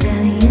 belly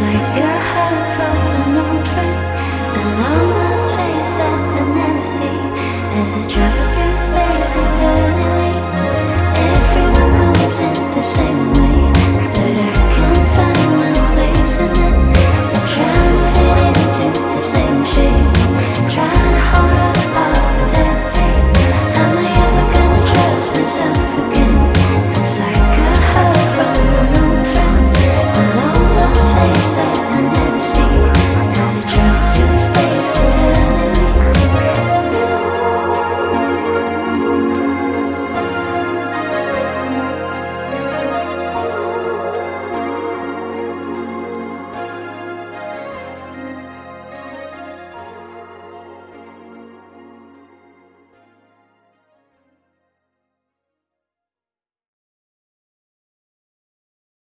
like